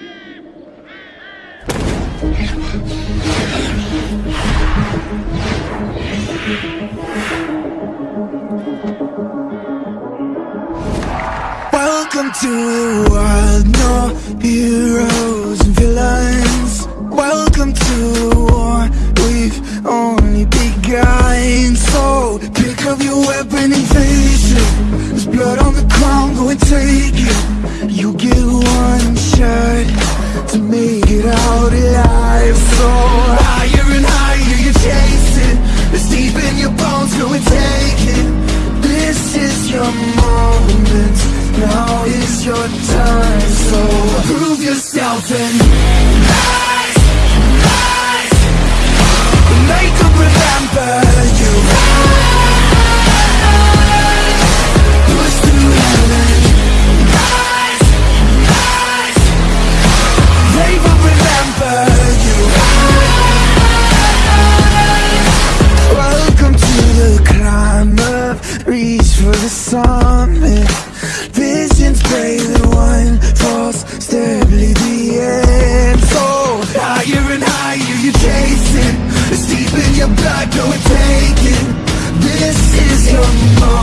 Welcome to the world, no heroes and villains. Welcome to the war, we've only begun. So pick up your weapon and face it. There's blood on the ground, go and take it to make it out alive. So higher and higher you chase it It's deep in your bones, go and take it. This is your moment, now is your time So prove yourself and For the summit. Visions pray that one falls Steadily the end. So higher and higher you chase it It's deep in your blood, go and take it. This is your moment